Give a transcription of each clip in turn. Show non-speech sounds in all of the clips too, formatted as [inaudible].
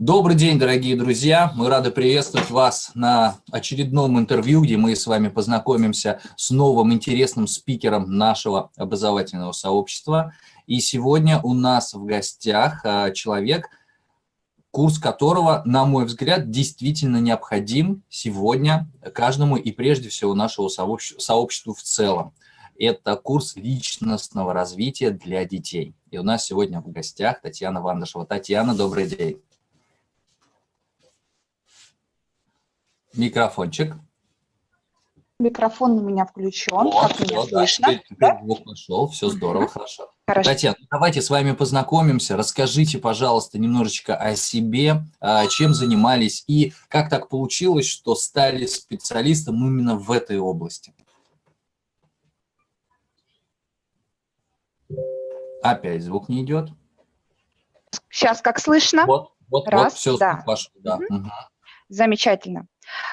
Добрый день, дорогие друзья! Мы рады приветствовать вас на очередном интервью, где мы с вами познакомимся с новым интересным спикером нашего образовательного сообщества. И сегодня у нас в гостях а, человек, курс которого, на мой взгляд, действительно необходим сегодня каждому и прежде всего нашему сообществу в целом. Это курс личностного развития для детей. И у нас сегодня в гостях Татьяна Вандышева. Татьяна, добрый день. Микрофончик. Микрофон у меня включен, вот, как меня слышно. Теперь, теперь да? звук пошел, все здорово, хорошо. хорошо. Татьяна, давайте с вами познакомимся. Расскажите, пожалуйста, немножечко о себе, а, чем занимались и как так получилось, что стали специалистом именно в этой области. Опять звук не идет. Сейчас как слышно? Вот, вот, Раз, вот все, да. Ваш, да. Угу. Угу. Замечательно.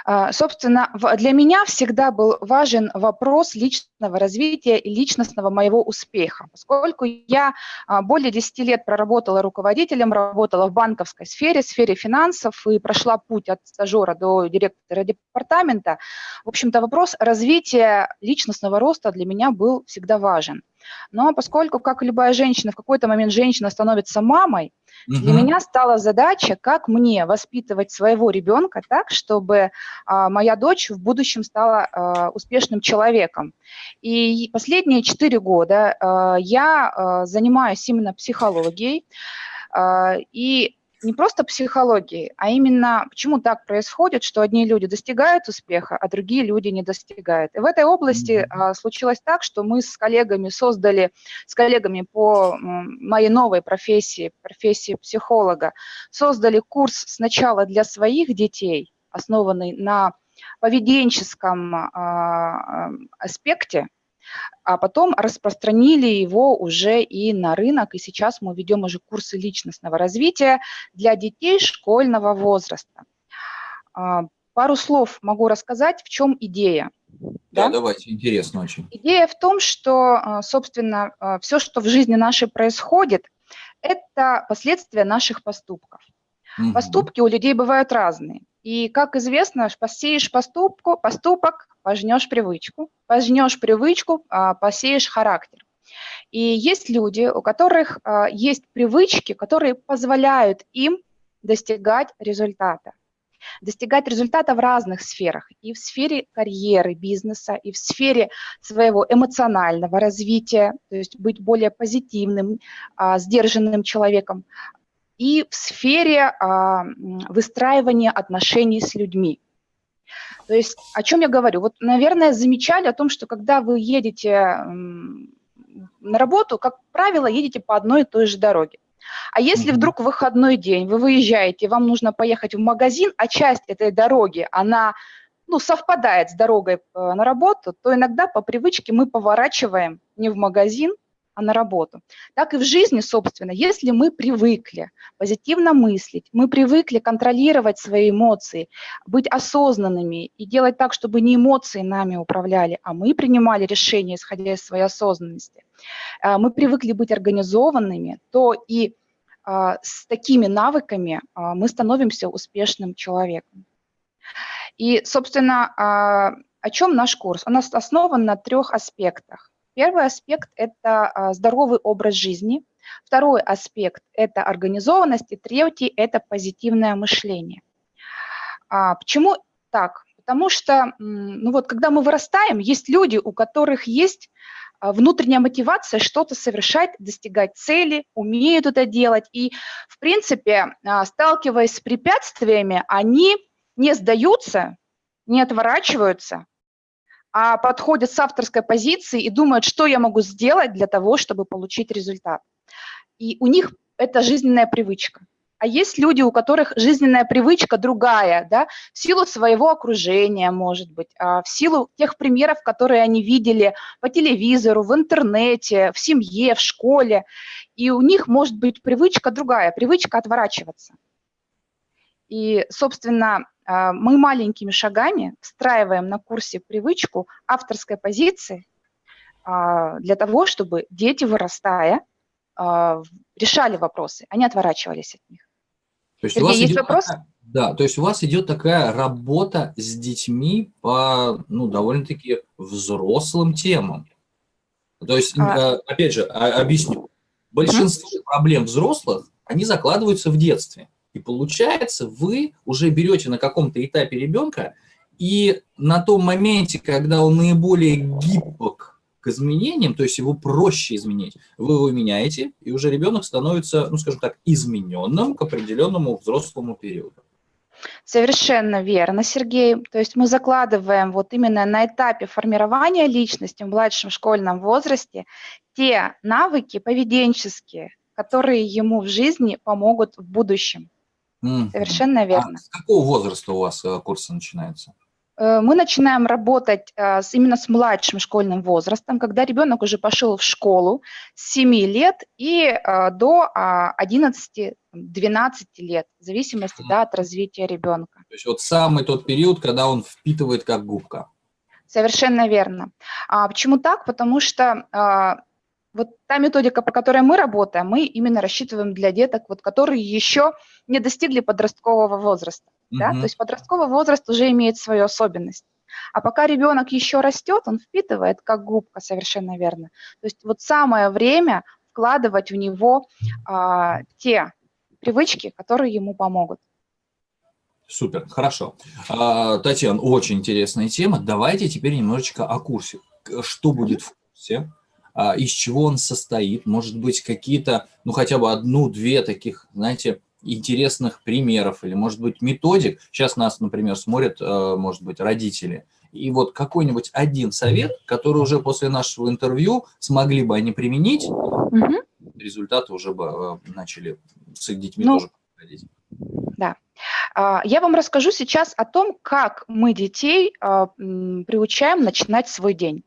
А, собственно, для меня всегда был важен вопрос личного развития и личностного моего успеха, поскольку я а, более 10 лет проработала руководителем, работала в банковской сфере, сфере финансов и прошла путь от стажера до директора департамента. В общем-то, вопрос развития личностного роста для меня был всегда важен. Но поскольку, как и любая женщина, в какой-то момент женщина становится мамой, угу. для меня стала задача, как мне воспитывать своего ребенка так, чтобы а, моя дочь в будущем стала а, успешным человеком. И последние четыре года а, я а, занимаюсь именно психологией, а, и не просто психологии, а именно почему так происходит, что одни люди достигают успеха, а другие люди не достигают. И в этой области а, случилось так, что мы с коллегами создали, с коллегами по моей новой профессии, профессии психолога, создали курс сначала для своих детей, основанный на поведенческом а, аспекте, а потом распространили его уже и на рынок, и сейчас мы ведем уже курсы личностного развития для детей школьного возраста. А, пару слов могу рассказать, в чем идея. Да, да, давайте, интересно очень. Идея в том, что, а, собственно, а, все, что в жизни нашей происходит, это последствия наших поступков. Угу. Поступки у людей бывают разные. И, как известно, посеешь поступку, поступок, пожнешь привычку, пожнешь привычку, а, посеешь характер. И есть люди, у которых а, есть привычки, которые позволяют им достигать результата. Достигать результата в разных сферах. И в сфере карьеры, бизнеса, и в сфере своего эмоционального развития, то есть быть более позитивным, а, сдержанным человеком, и в сфере выстраивания отношений с людьми. То есть о чем я говорю? Вот, наверное, замечали о том, что когда вы едете на работу, как правило, едете по одной и той же дороге. А если вдруг выходной день вы выезжаете, вам нужно поехать в магазин, а часть этой дороги, она ну, совпадает с дорогой э, на работу, то иногда по привычке мы поворачиваем не в магазин, а на работу. Так и в жизни, собственно, если мы привыкли позитивно мыслить, мы привыкли контролировать свои эмоции, быть осознанными и делать так, чтобы не эмоции нами управляли, а мы принимали решения, исходя из своей осознанности, а, мы привыкли быть организованными, то и а, с такими навыками а, мы становимся успешным человеком. И, собственно, о чем наш курс? Он основан на трех аспектах. Первый аспект – это а, здоровый образ жизни. Второй аспект – это организованность. И третий – это позитивное мышление. А, почему так? Потому что, ну вот, когда мы вырастаем, есть люди, у которых есть а, внутренняя мотивация что-то совершать, достигать цели, умеют это делать. И, в принципе, сталкиваясь с препятствиями, они не сдаются, не отворачиваются, а подходят с авторской позиции и думают, что я могу сделать для того, чтобы получить результат. И у них это жизненная привычка. А есть люди, у которых жизненная привычка другая, да, в силу своего окружения, может быть, а в силу тех примеров, которые они видели по телевизору, в интернете, в семье, в школе. И у них может быть привычка другая, привычка отворачиваться. И, собственно, мы маленькими шагами встраиваем на курсе привычку авторской позиции а, для того, чтобы дети, вырастая, а, решали вопросы, они отворачивались от них. То есть Сергей, у вас есть вопрос? Такая, да, то есть у вас идет такая работа с детьми по, ну, довольно-таки взрослым темам. То есть, а... опять же, а, объясню. Большинство mm -hmm. проблем взрослых, они закладываются в детстве. И получается, вы уже берете на каком-то этапе ребенка, и на том моменте, когда он наиболее гибок к изменениям, то есть его проще изменить, вы его меняете, и уже ребенок становится, ну скажем так, измененным к определенному взрослому периоду. Совершенно верно, Сергей. То есть мы закладываем вот именно на этапе формирования личности в младшем школьном возрасте те навыки поведенческие, которые ему в жизни помогут в будущем. Совершенно а верно. А с какого возраста у вас э, курсы начинаются? Э, мы начинаем работать э, с, именно с младшим школьным возрастом, когда ребенок уже пошел в школу с 7 лет и до 11-12 лет, в зависимости да, от развития ребенка. То есть вот самый тот период, когда он впитывает как губка. Совершенно верно. А почему так? Потому что а, вот та методика, по которой мы работаем, мы именно рассчитываем для деток, вот, которые еще не достигли подросткового возраста. Mm -hmm. да? То есть подростковый возраст уже имеет свою особенность. А пока ребенок еще растет, он впитывает как губка, совершенно верно. То есть вот самое время вкладывать в него а, те привычки, которые ему помогут. Супер, хорошо. А, Татьяна, очень интересная тема. Давайте теперь немножечко о курсе. Что будет в курсе? А, из чего он состоит, может быть, какие-то, ну, хотя бы одну-две таких, знаете, интересных примеров, или, может быть, методик. Сейчас нас, например, смотрят, э, может быть, родители. И вот какой-нибудь один совет, который уже после нашего интервью смогли бы они применить, угу. результаты уже бы э, начали с их детьми ну, тоже проходить. Да. А, я вам расскажу сейчас о том, как мы детей а, приучаем начинать свой день.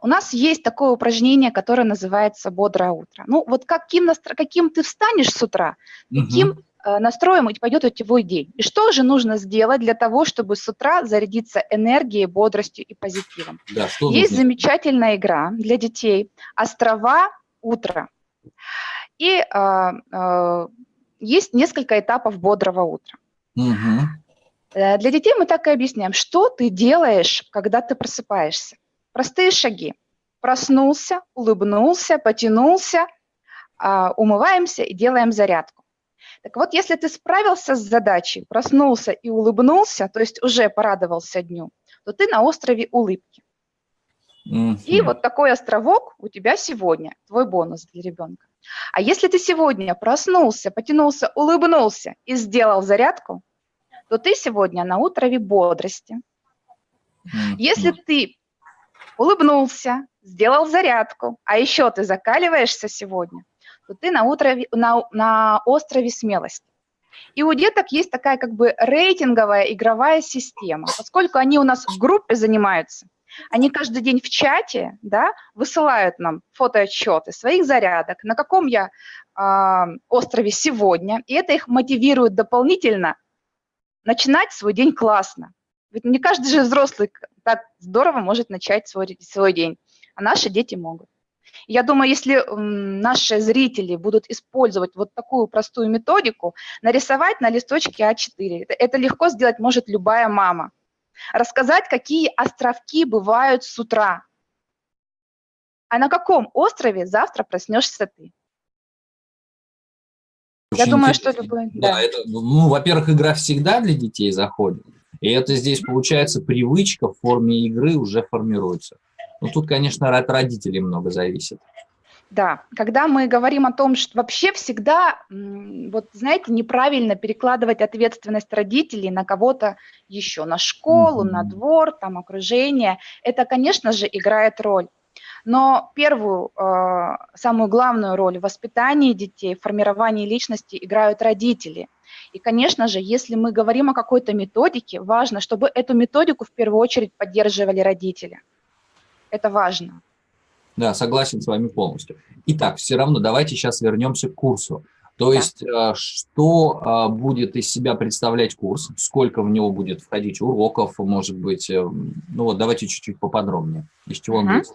У нас есть такое упражнение, которое называется «Бодрое утро». Ну, вот каким, настро... каким ты встанешь с утра, таким угу. настроем и пойдет у твой день. И что же нужно сделать для того, чтобы с утра зарядиться энергией, бодростью и позитивом? Да, что есть нужно? замечательная игра для детей «Острова утра». И э, э, есть несколько этапов бодрого утра. Угу. Для детей мы так и объясняем, что ты делаешь, когда ты просыпаешься. Простые шаги. Проснулся, улыбнулся, потянулся, а, умываемся и делаем зарядку. Так вот, если ты справился с задачей, проснулся и улыбнулся, то есть уже порадовался дню, то ты на острове улыбки. Mm -hmm. И вот такой островок у тебя сегодня, твой бонус для ребенка. А если ты сегодня проснулся, потянулся, улыбнулся и сделал зарядку, то ты сегодня на острове бодрости. Mm -hmm. Если ты улыбнулся, сделал зарядку, а еще ты закаливаешься сегодня, то ты на, утрове, на, на острове смелости. И у деток есть такая как бы рейтинговая игровая система, поскольку они у нас в группе занимаются, они каждый день в чате да, высылают нам фотоотчеты своих зарядок, на каком я э, острове сегодня, и это их мотивирует дополнительно начинать свой день классно. Ведь не каждый же взрослый так здорово может начать свой, свой день, а наши дети могут. Я думаю, если наши зрители будут использовать вот такую простую методику, нарисовать на листочке А4, это, это легко сделать может любая мама. Рассказать, какие островки бывают с утра. А на каком острове завтра проснешься ты? Очень Я думаю, интересно. что любой... Да, да. это, ну, во-первых, игра всегда для детей заходит. И это здесь, получается, привычка в форме игры уже формируется. Ну, тут, конечно, от родителей много зависит. Да, когда мы говорим о том, что вообще всегда, вот знаете, неправильно перекладывать ответственность родителей на кого-то еще, на школу, mm -hmm. на двор, там, окружение, это, конечно же, играет роль. Но первую, э, самую главную роль в воспитании детей, в формировании личности играют родители. И, конечно же, если мы говорим о какой-то методике, важно, чтобы эту методику в первую очередь поддерживали родители. Это важно. Да, согласен с вами полностью. Итак, все равно давайте сейчас вернемся к курсу. То да. есть, э, что э, будет из себя представлять курс, сколько в него будет входить уроков, может быть, э, ну вот давайте чуть-чуть поподробнее, из чего он будет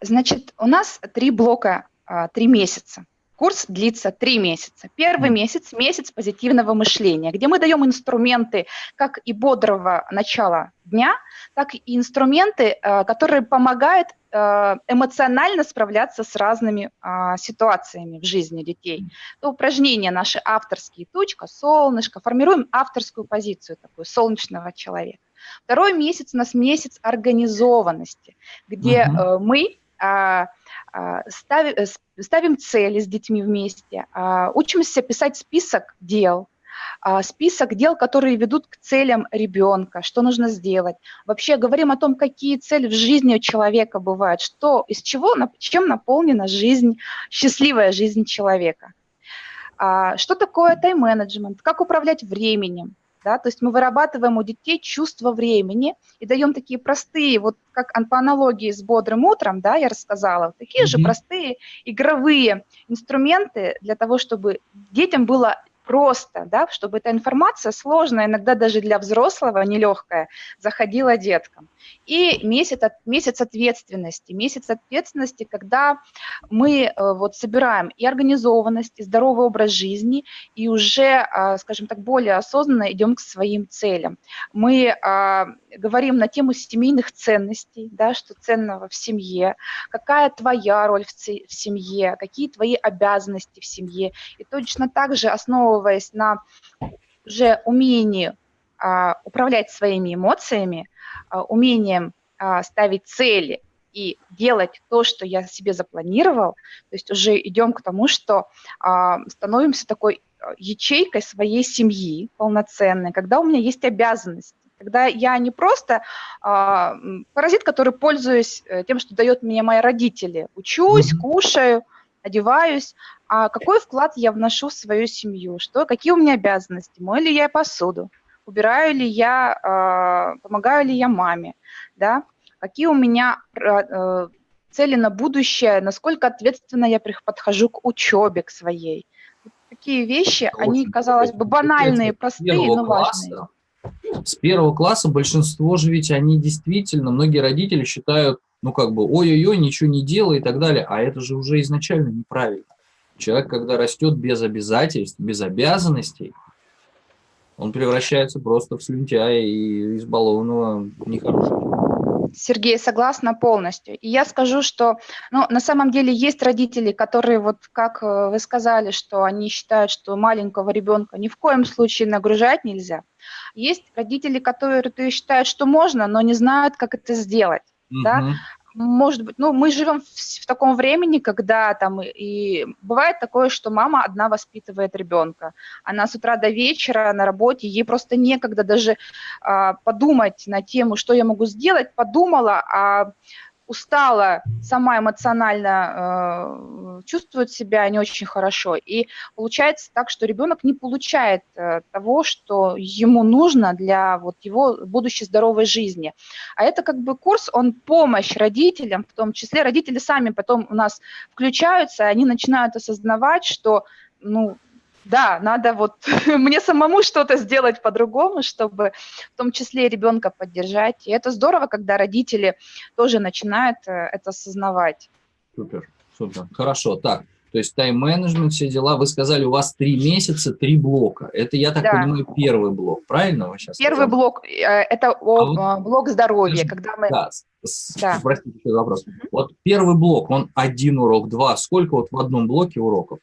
Значит, у нас три блока, а, три месяца. Курс длится три месяца. Первый месяц – месяц позитивного мышления, где мы даем инструменты как и бодрого начала дня, так и инструменты, э, которые помогают э, эмоционально справляться с разными а, ситуациями в жизни детей. То упражнения наши авторские, тучка, солнышко, формируем авторскую позицию такую солнечного человека. Второй месяц у нас месяц организованности, где угу. мы а, ставим, э, ставим цели с детьми вместе, а, учимся писать список дел, список дел, которые ведут к целям ребенка, что нужно сделать. Вообще говорим о том, какие цели в жизни у человека бывают, что, из чего, чем наполнена жизнь, счастливая жизнь человека. Что такое тайм-менеджмент, как управлять временем, да, то есть мы вырабатываем у детей чувство времени и даем такие простые, вот как по аналогии с бодрым утром, да, я рассказала, такие mm-hmm. же простые игровые инструменты для того, чтобы детям было просто, да, чтобы эта информация сложная, иногда даже для взрослого, нелегкая, заходила деткам. И месяц, месяц ответственности. Месяц ответственности, когда мы э, вот собираем и организованность, и здоровый образ жизни, и уже, а, скажем так, более осознанно идем к своим целям. Мы а, говорим на тему семейных ценностей, да, что ценного в семье, какая твоя роль в, в семье, какие твои обязанности в семье. И точно так же, основываясь на уже умении а, управлять своими эмоциями, а, умением а, ставить цели и делать то, что я себе запланировал, то есть уже идем к тому, что становимся такой ячейкой своей семьи полноценной, когда у меня есть обязанности, когда я не просто паразит, который пользуюсь э, тем, что дает мне мои родители, учусь, кушаю, одеваюсь, а какой вклад я вношу в свою семью, что, какие у меня обязанности, мою ли я посуду, убираю ли я, а, помогаю ли я маме, да, какие у меня э, цели на будущее, насколько ответственно я подхожу к учебе, к своей. Такие вещи, Это они, казалось бы, банальные, простые, но важные. С первого класса большинство же ведь они действительно, многие родители считают, ну как бы, ой-ой-ой, ничего не делай и так далее, а это же уже изначально неправильно. Человек, когда растет без обязательств, без обязанностей, он превращается просто в слюнтяя и избалованного нехорошего. Сергей, согласна полностью. И я скажу, что ну, на самом деле есть родители, которые, вот как э, вы сказали, что они считают, что маленького ребенка ни в коем случае нагружать нельзя. Есть родители, которые считают, что можно, но не знают, как это сделать. Угу. Да? может быть, ну, мы живем в, в таком времени, когда там и бывает такое, что мама одна воспитывает ребенка. Она с утра до вечера на работе, ей просто некогда даже а, подумать на тему, что я могу сделать, подумала, а устала, сама эмоционально э, чувствует себя не очень хорошо. И получается так, что ребенок не получает э, того, что ему нужно для вот его будущей здоровой жизни. А это как бы курс, он помощь родителям, в том числе родители сами потом у нас включаются, они начинают осознавать, что ну, да, надо вот [laughs] мне самому что-то сделать по-другому, чтобы в том числе ребенка поддержать. И это здорово, когда родители тоже начинают э, это осознавать. Супер, супер. Хорошо, так. То есть тайм-менеджмент, все дела. Вы сказали, у вас три месяца, три блока. Это, я так да. понимаю, первый блок, правильно вы сейчас Первый сказали? блок э, – это а вот, а, блок здоровья, когда мы… Да, да. простите, вопрос. Вот первый блок, он один урок, два. Сколько вот в одном блоке уроков?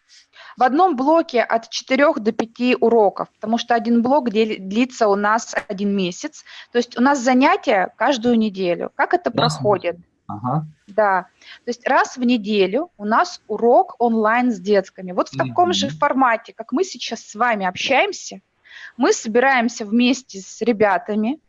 В одном блоке от 4 до 5 уроков, потому что один блок длится у нас один месяц. То есть у нас занятия каждую неделю. Как это раз проходит? Ага. Да. То есть раз в неделю у нас урок онлайн с детками. Вот в таком mm-hmm. же формате, как мы сейчас с вами общаемся, мы собираемся вместе с ребятами,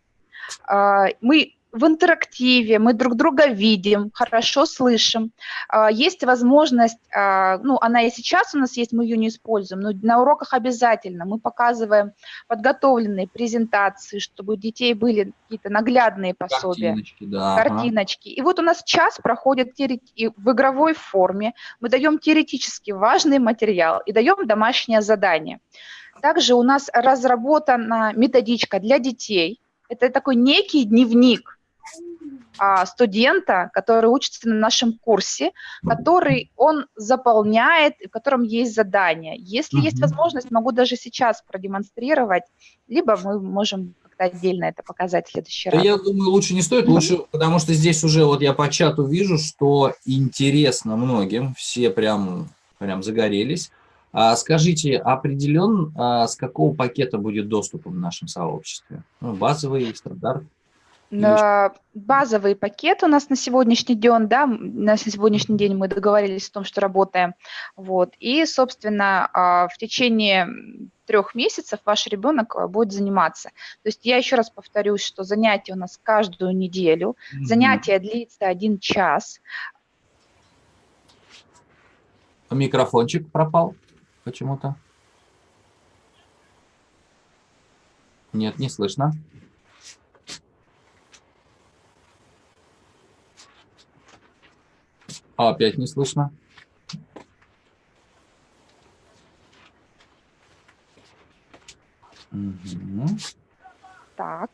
а, мы в интерактиве, мы друг друга видим, хорошо слышим. А, есть возможность, а, ну, она и сейчас у нас есть, мы ее не используем, но на уроках обязательно мы показываем подготовленные презентации, чтобы у детей были какие-то наглядные пособия. Картиночки, да. Картиночки. И вот у нас час проходит в игровой форме, мы даем теоретически важный материал и даем домашнее задание. Также у нас разработана методичка для детей. Это такой некий дневник, студента, который учится на нашем курсе, который он заполняет, в котором есть задание. Если угу. есть возможность, могу даже сейчас продемонстрировать, либо мы можем как-то отдельно это показать в следующий раз. Я думаю, лучше не стоит, лучше, потому что здесь уже вот я по чату вижу, что интересно многим, все прям, прям загорелись. А скажите, определен, а с какого пакета будет доступ в нашем сообществе? Ну, базовый, стандарт? Базовый пакет у нас на сегодняшний день, да, на сегодняшний день мы договорились о том, что работаем, вот, и, собственно, а, в течение трех месяцев ваш ребенок а, будет заниматься. То есть я еще раз повторюсь, что занятия у нас каждую неделю, mm -hmm. занятие длится один час. Микрофончик пропал почему-то. Нет, не слышно. А, опять не слышно. Угу. Так.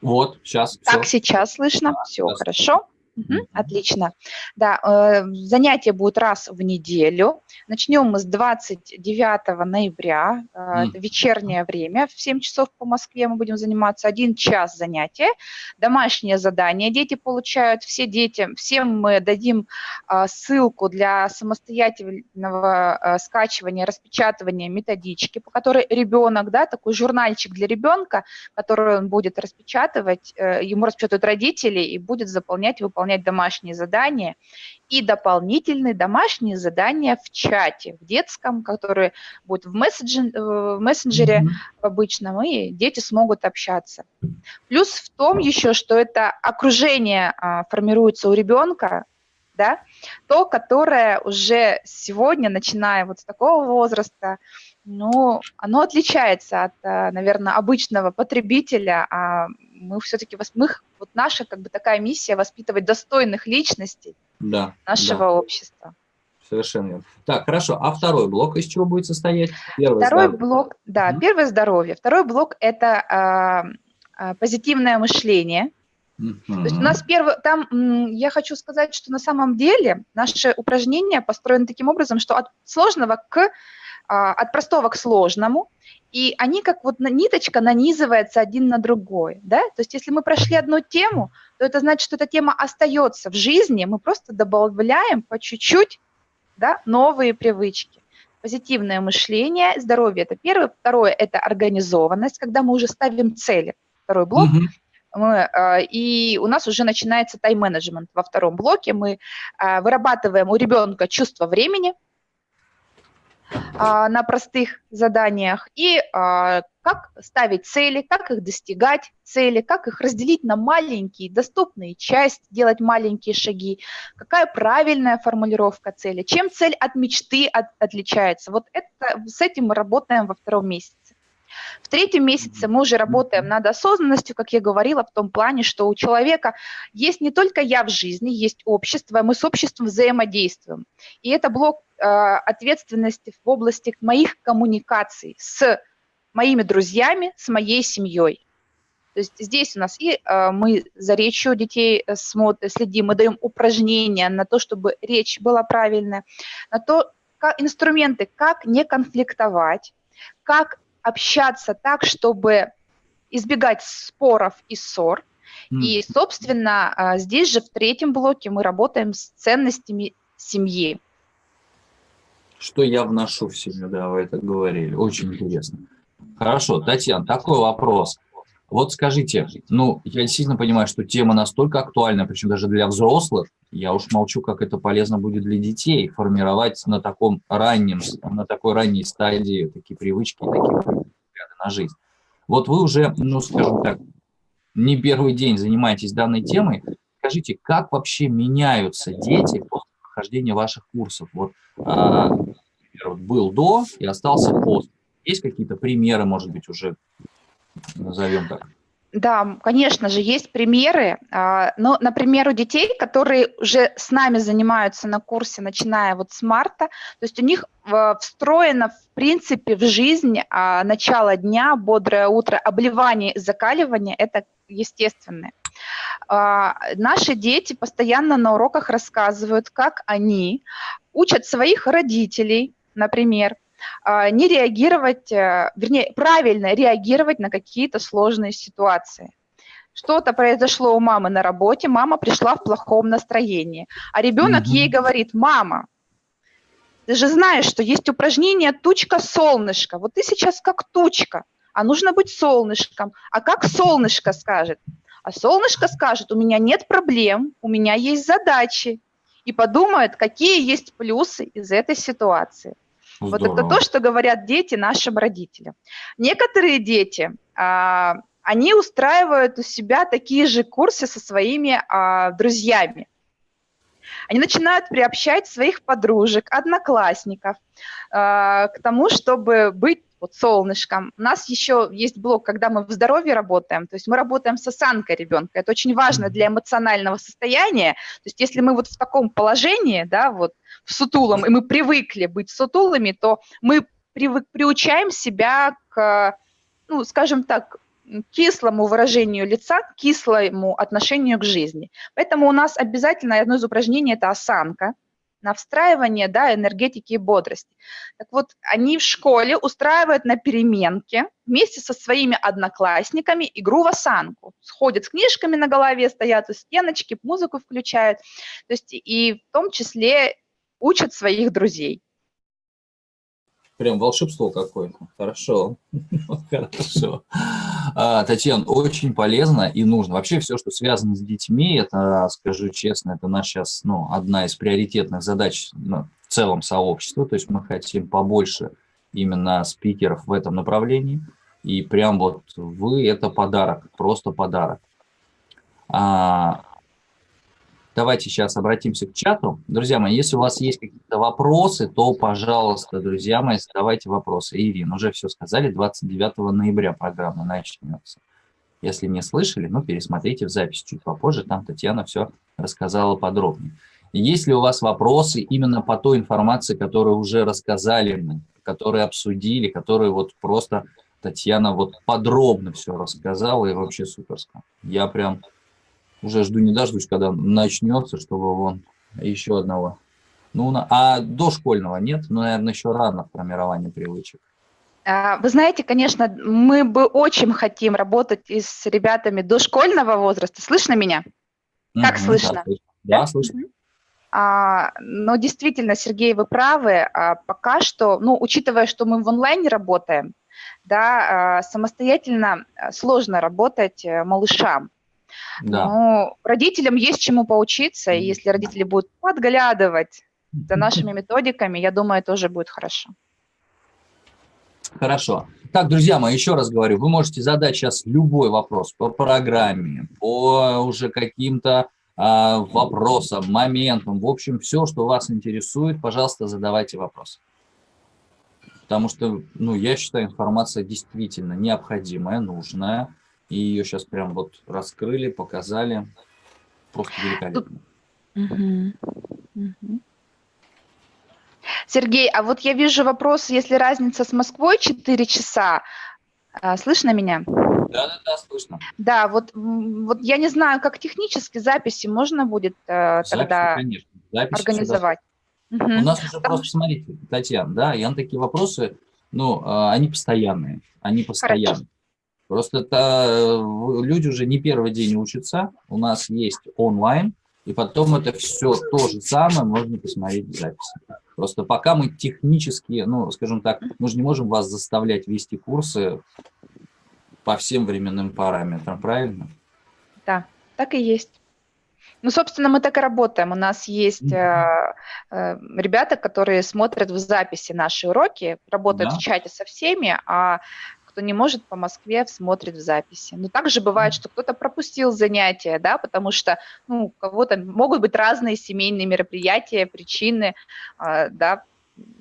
Вот, сейчас. Так, все. сейчас слышно. Да, все, хорошо. Угу, отлично. Да, э, занятия будут раз в неделю. Начнем мы с 29 ноября, э, это вечернее время, в 7 часов по Москве мы будем заниматься, один час занятия. Домашнее задание дети получают, все дети, всем мы дадим э, ссылку для самостоятельного скачивания, распечатывания методички, по которой ребенок, да, такой журнальчик для ребенка, который он будет распечатывать, ему распечатают родители и будет заполнять, выполнять выполнять домашние задания, и дополнительные домашние задания в чате, в детском, которые будут в, мессенджере, э, в мессенджере mm -hmm. обычном, и дети смогут общаться. Плюс в том еще, что это окружение а, формируется у ребенка, да, то, которое уже сегодня, начиная вот с такого возраста, ну, оно отличается от, э, наверное, обычного потребителя, а мы все-таки, мы, вот наша как бы такая миссия воспитывать достойных личностей да, нашего да. общества. Совершенно верно. Так, хорошо. А второй блок из чего будет состоять? Первый второй здоровье. блок, да, mm -hmm. первое здоровье. Второй блок – это э, позитивное мышление. Mm -hmm. То есть у нас первый, там я хочу сказать, что на самом деле наши упражнения построены таким образом, что от сложного к от простого к сложному, и они как вот ниточка нанизывается один на другой, да, то есть если мы прошли одну тему, то это значит, что эта тема остается в жизни, мы просто добавляем по чуть-чуть, да, новые привычки. Позитивное мышление, здоровье – это первое. Второе – это организованность, когда мы уже ставим цели. Второй блок mm – мы, а, и у нас уже начинается тайм-менеджмент во втором блоке. Мы а, вырабатываем у ребенка чувство времени, а, на простых заданиях и а, как ставить цели, как их достигать цели, как их разделить на маленькие доступные части, делать маленькие шаги, какая правильная формулировка цели, чем цель от мечты от, отличается. Вот это, с этим мы работаем во втором месяце. В третьем месяце мы уже работаем над осознанностью, как я говорила, в том плане, что у человека есть не только я в жизни, есть общество, мы с обществом взаимодействуем. И это блок э, ответственности в области моих коммуникаций с моими друзьями, с моей семьей. То есть здесь у нас и э, мы за речью детей э, смотрим, следим, мы даем упражнения на то, чтобы речь была правильная, на то, как, инструменты, как не конфликтовать, как общаться так, чтобы избегать споров и ссор. Mm. И, собственно, а, здесь же в третьем блоке мы работаем с ценностями семьи. Что я вношу в семью, да, вы это говорили. Очень интересно. Хорошо, Татьяна, такой вопрос. Вот скажите, ну, я действительно понимаю, что тема настолько актуальна, причем даже для взрослых, я уж молчу, как это полезно будет для детей, формировать на таком раннем, на такой ранней стадии такие привычки, такие взгляды на жизнь. Вот вы уже, ну, скажем так, не первый день занимаетесь данной темой. Скажите, как вообще меняются дети после прохождения ваших курсов? Вот, а, например, был до и остался после. Есть какие-то примеры, может быть, уже назовем так. Да, конечно же, есть примеры. А, но, например, у детей, которые уже с нами занимаются на курсе, начиная вот с марта, то есть у них встроено, в принципе, в жизнь а, начало дня, бодрое утро, обливание и закаливание – это естественное. А, наши дети постоянно на уроках рассказывают, как они учат своих родителей, например, а, не реагировать, э, вернее, правильно реагировать на какие-то сложные ситуации. Что-то произошло у мамы на работе, мама пришла в плохом настроении, а ребенок угу. ей говорит, мама, ты же знаешь, что есть упражнение «тучка-солнышко». Вот ты сейчас как тучка, а нужно быть солнышком. А как солнышко скажет? А солнышко скажет, у меня нет проблем, у меня есть задачи. И подумает, какие есть плюсы из этой ситуации. Вот это то, что говорят дети нашим родителям. Некоторые дети, а, они устраивают у себя такие же курсы со своими а, друзьями. Они начинают приобщать своих подружек, одноклассников э, к тому, чтобы быть вот солнышком. У нас еще есть блок, когда мы в здоровье работаем, то есть мы работаем с осанкой ребенка. Это очень важно для эмоционального состояния. То есть если мы вот в таком положении, да, вот в сутулом, и мы привыкли быть сутулыми, то мы привык, приучаем себя к, ну, скажем так, кислому выражению лица, кислому отношению к жизни. Поэтому у нас обязательно одно из упражнений – это осанка, на встраивание да, энергетики и бодрости. Так вот, они в школе устраивают на переменке вместе со своими одноклассниками игру в осанку. Сходят с книжками на голове, стоят у стеночки, музыку включают. То есть и в том числе учат своих друзей. Прям волшебство какое-то. Хорошо. [laughs] Хорошо. А, Татьяна, очень полезно и нужно. Вообще все, что связано с детьми, это, скажу честно, это наша сейчас ну, одна из приоритетных задач ну, в целом сообщества. То есть мы хотим побольше именно спикеров в этом направлении. И прям вот вы – это подарок, просто подарок. А, Давайте сейчас обратимся к чату. Друзья мои, если у вас есть какие-то вопросы, то, пожалуйста, друзья мои, задавайте вопросы. Ирина, уже все сказали, 29 ноября программа начнется. Если не слышали, ну, пересмотрите в запись чуть попозже, там Татьяна все рассказала подробнее. Есть ли у вас вопросы именно по той информации, которую уже рассказали мы, которые обсудили, которые вот просто Татьяна вот подробно все рассказала и вообще суперско. Я прям уже жду не дождусь, когда начнется, чтобы вон еще одного. Ну, а дошкольного нет? Ну, наверное, еще рано в формировании привычек. А, вы знаете, конечно, мы бы очень хотим работать и с ребятами дошкольного возраста. Слышно меня? Как угу, слышно? Да, да, слышно. А, но действительно, Сергей, вы правы. А, пока что, ну, учитывая, что мы в онлайне работаем, да, а, самостоятельно а, сложно работать э, малышам. Да. Но родителям есть чему поучиться, и если родители будут подглядывать за нашими методиками, я думаю, тоже будет хорошо. Хорошо. Так, друзья мои, еще раз говорю, вы можете задать сейчас любой вопрос по программе, по уже каким-то а, вопросам, моментам, в общем, все, что вас интересует, пожалуйста, задавайте вопросы. Потому что, ну, я считаю, информация действительно необходимая, нужная. И ее сейчас прям вот раскрыли, показали. Просто великолепно. Сергей, а вот я вижу вопрос, если разница с Москвой 4 часа, а, слышно меня? Да, да, да, слышно. Да, вот, вот я не знаю, как технически записи можно будет э, записи, тогда конечно. Записи организовать. Угу. У нас уже просто, смотрите, Татьяна, да, я на такие вопросы, ну, а, они постоянные, они постоянные. Хорошо. Просто это, э, люди уже не первый день учатся, у нас есть онлайн, и потом это все то же самое можно посмотреть в записи. Просто пока мы технически, ну, скажем так, мы же не можем вас заставлять вести курсы по всем временным параметрам, правильно? Да, так и есть. Ну, собственно, мы так и работаем. У нас есть э, э, ребята, которые смотрят в записи наши уроки, работают да. в чате со всеми, а кто не может по Москве, смотрит в записи. Но также бывает, что кто-то пропустил занятия, да, потому что ну, у кого-то могут быть разные семейные мероприятия, причины, э, да,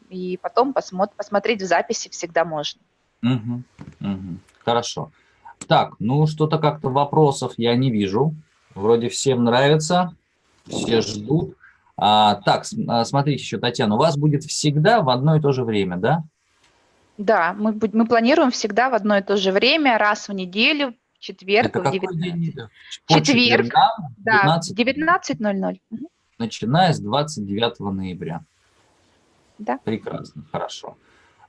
и потом посмотри, посмотреть в записи всегда можно. Угу, угу. Хорошо. Так, ну что-то как-то вопросов я не вижу. Вроде всем нравится, все ждут. А, так, а, смотрите еще, Татьяна, у вас будет всегда в одно и то же время, да? Да, мы, мы планируем всегда в одно и то же время, раз в неделю, четверг Это в какой 19. день? По Четверг, четвергам, Да, 19, 19.00. Мгм. начиная с 29 ноября. Да. Прекрасно, хорошо.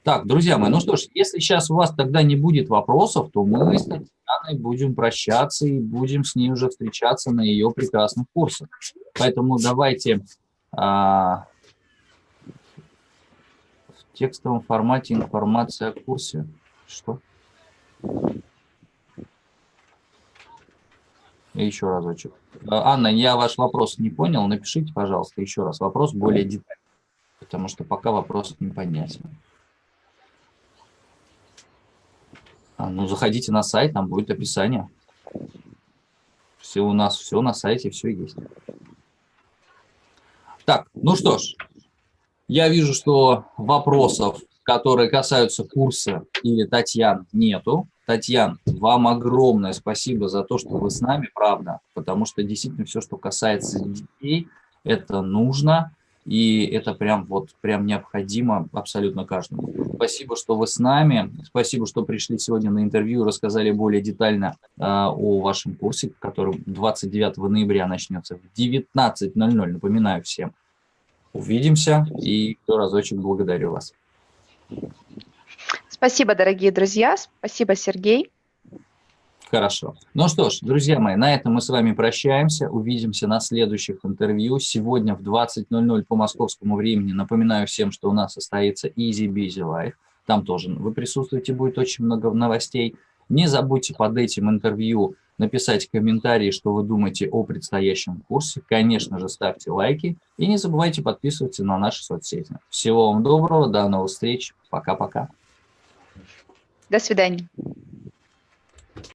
Так, друзья мои, ну что ж, если сейчас у вас тогда не будет вопросов, то мы с Татьяной будем прощаться и будем с ней уже встречаться на ее прекрасных курсах. Поэтому давайте а, в текстовом формате информация о курсе. Что? Еще разочек. А, Анна, я ваш вопрос не понял. Напишите, пожалуйста, еще раз вопрос более детально, потому что пока вопрос непонятен. А, ну, заходите на сайт, там будет описание. Все у нас, все на сайте, все есть. Так, ну что ж, я вижу, что вопросов, которые касаются курса или Татьян, нету. Татьян, вам огромное спасибо за то, что вы с нами, правда, потому что действительно все, что касается детей, это нужно, и это прям вот прям необходимо абсолютно каждому. Спасибо, что вы с нами, спасибо, что пришли сегодня на интервью рассказали более детально э, о вашем курсе, который 29 ноября начнется в 19.00, напоминаю всем. Увидимся и еще разочек благодарю вас. Спасибо, дорогие друзья. Спасибо, Сергей. Хорошо. Ну что ж, друзья мои, на этом мы с вами прощаемся. Увидимся на следующих интервью. Сегодня в 20.00 по московскому времени. Напоминаю всем, что у нас состоится Easy Busy Life. Там тоже вы присутствуете, будет очень много новостей. Не забудьте под этим интервью написать комментарии, что вы думаете о предстоящем курсе. Конечно же, ставьте лайки и не забывайте подписываться на наши соцсети. Всего вам доброго, до новых встреч. Пока-пока. До свидания.